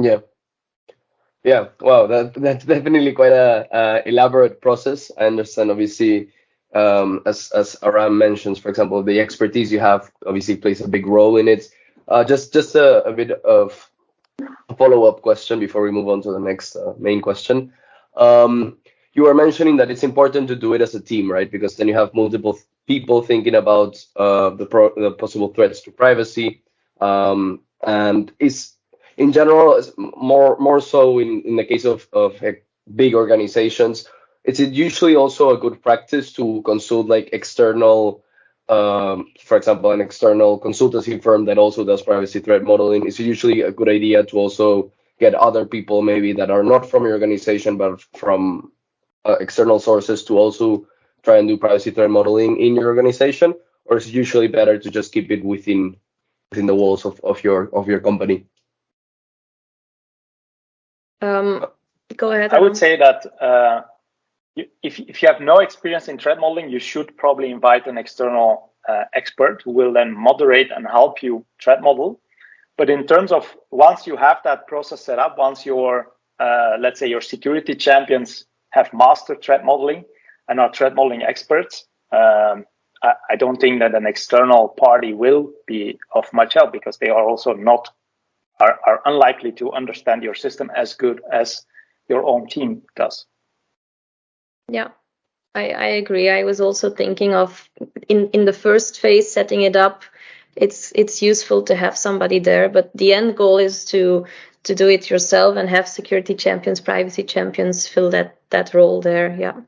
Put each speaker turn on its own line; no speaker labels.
Yeah. Yeah, wow, that that's definitely quite a, elaborate process. I understand, obviously, um, as as Aram mentions, for example, the expertise you have obviously plays a big role in it. Uh, just just a, a bit of a follow-up question before we move on to the next uh, main question. Um, you were mentioning that it's important to do it as a team, right? Because then you have multiple people thinking about uh, the, the possible threats to privacy, um, and is in general more more so in, in the case of of big organizations. It's usually also a good practice to consult like external um, for example, an external consultancy firm that also does privacy threat modeling, it's usually a good idea to also get other people maybe that are not from your organization but from uh, external sources to also try and do privacy threat modeling in your organization, or is it usually better to just keep it within within the walls of, of your of your company?
Um, go ahead.
I would say that uh, if, if you have no experience in threat modeling, you should probably invite an external uh, expert who will then moderate and help you threat model. But in terms of once you have that process set up, once your, uh, let's say your security champions have mastered threat modeling and are threat modeling experts, um, I, I don't think that an external party will be of much help because they are also not, are, are unlikely to understand your system as good as your own team does.
Yeah, I, I agree. I was also thinking of in, in the first phase setting it up. It's it's useful to have somebody there, but the end goal is to to do it yourself and have security champions, privacy champions fill that that role there. Yeah.